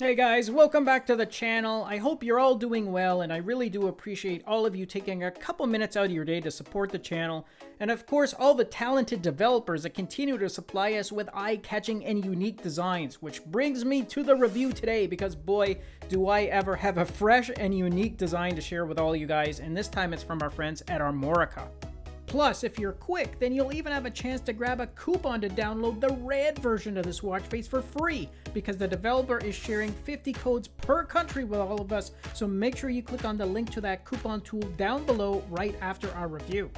Hey guys, welcome back to the channel. I hope you're all doing well and I really do appreciate all of you taking a couple minutes out of your day to support the channel. And of course, all the talented developers that continue to supply us with eye-catching and unique designs, which brings me to the review today because boy, do I ever have a fresh and unique design to share with all you guys. And this time it's from our friends at Armorica. Plus, if you're quick, then you'll even have a chance to grab a coupon to download the red version of this watch face for free, because the developer is sharing 50 codes per country with all of us, so make sure you click on the link to that coupon tool down below right after our review.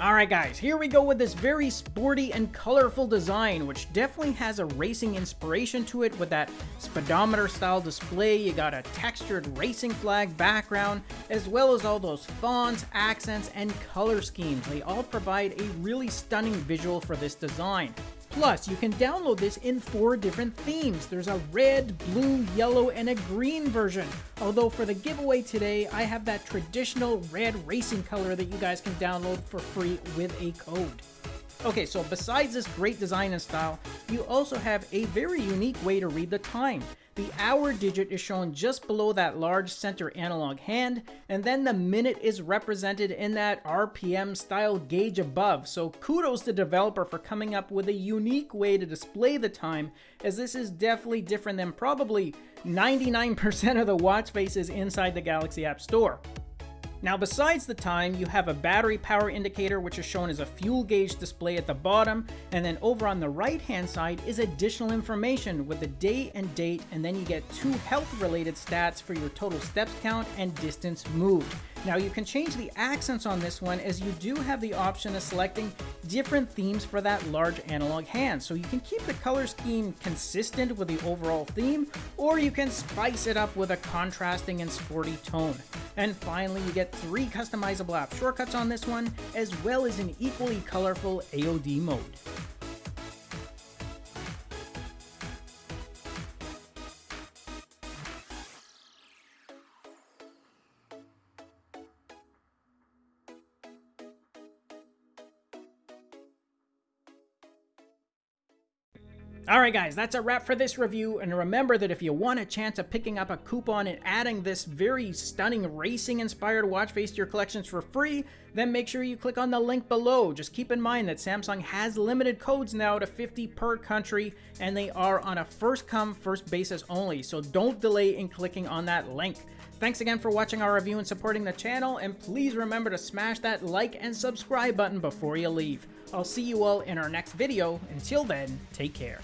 Alright guys, here we go with this very sporty and colorful design, which definitely has a racing inspiration to it with that speedometer style display, you got a textured racing flag background, as well as all those fonts, accents, and color schemes. They all provide a really stunning visual for this design. Plus, you can download this in four different themes. There's a red, blue, yellow, and a green version. Although for the giveaway today, I have that traditional red racing color that you guys can download for free with a code. Okay, so besides this great design and style, you also have a very unique way to read the time. The hour digit is shown just below that large center analog hand, and then the minute is represented in that RPM style gauge above. So kudos to the developer for coming up with a unique way to display the time, as this is definitely different than probably 99% of the watch faces inside the Galaxy App Store. Now besides the time, you have a battery power indicator which is shown as a fuel gauge display at the bottom, and then over on the right hand side is additional information with the day and date, and then you get two health related stats for your total steps count and distance moved. Now you can change the accents on this one as you do have the option of selecting different themes for that large analog hand. So you can keep the color scheme consistent with the overall theme, or you can spice it up with a contrasting and sporty tone. And finally, you get three customizable app shortcuts on this one, as well as an equally colorful AOD mode. Alright guys, that's a wrap for this review, and remember that if you want a chance of picking up a coupon and adding this very stunning racing-inspired watch face to your collections for free, then make sure you click on the link below. Just keep in mind that Samsung has limited codes now to 50 per country, and they are on a first-come, first basis only, so don't delay in clicking on that link. Thanks again for watching our review and supporting the channel, and please remember to smash that like and subscribe button before you leave. I'll see you all in our next video. Until then, take care.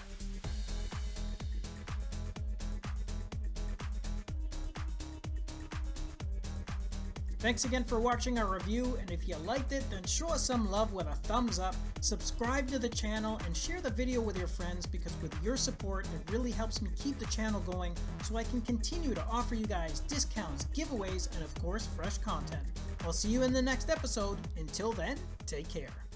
Thanks again for watching our review, and if you liked it, then show us some love with a thumbs up, subscribe to the channel, and share the video with your friends because with your support, it really helps me keep the channel going so I can continue to offer you guys discounts, giveaways, and of course, fresh content. I'll see you in the next episode. Until then, take care.